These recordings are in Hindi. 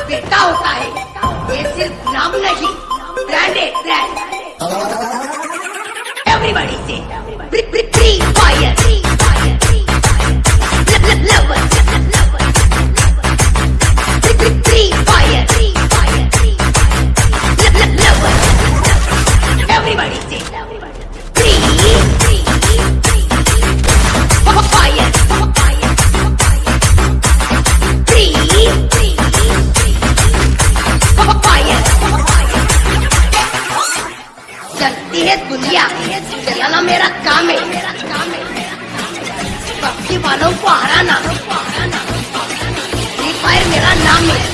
होता है। ये सिर्फ़ नाम नहीं ब्रांडेड ब्रांड एवरीबॉडी से। दुनिया चलाना मेरा काम है। पक्षी वालों को हराना। फ्री फायर मेरा नाम है।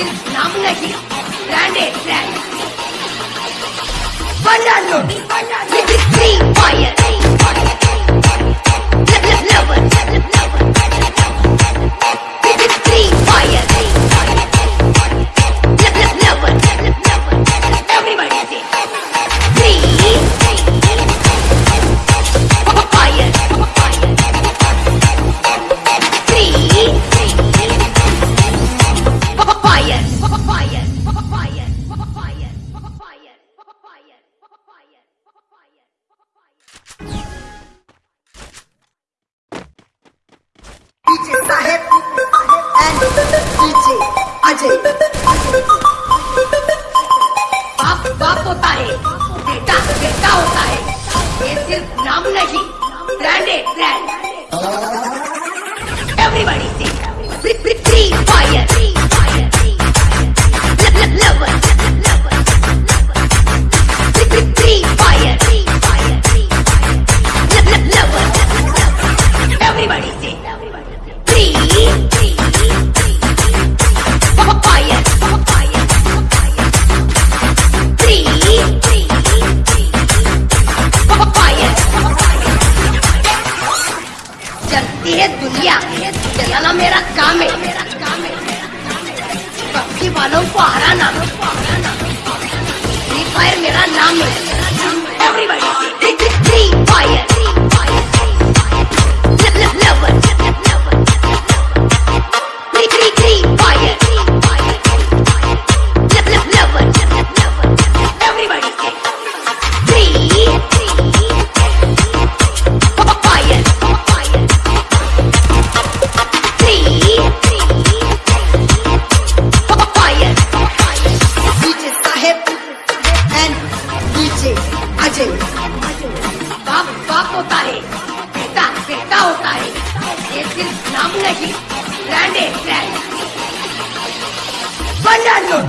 Silk நாமுலகி பிராண்டே brand. பண்டாந்தூர் இது ஃப்ரீ ஃபயர் DJ अजय। बाप बाप होता है। बेटा बेटा होता है। ये सिर्फ़ नाम नहीं branded brand Stop me. Ajay. बाप बाप होता है बेटा बेटा होता है ये सिर्फ नाम नहीं ब्रांडेड ब्रांड बना लो